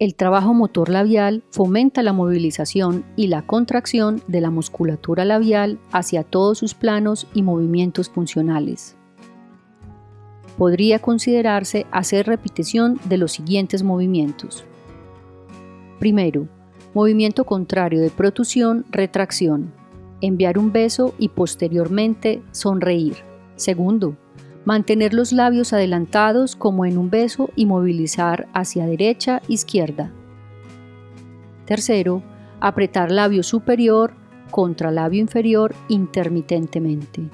El trabajo motor labial fomenta la movilización y la contracción de la musculatura labial hacia todos sus planos y movimientos funcionales. Podría considerarse hacer repetición de los siguientes movimientos. Primero, movimiento contrario de protusión, retracción. Enviar un beso y posteriormente sonreír. Segundo, mantener los labios adelantados como en un beso y movilizar hacia derecha, izquierda. Tercero, apretar labio superior contra labio inferior intermitentemente.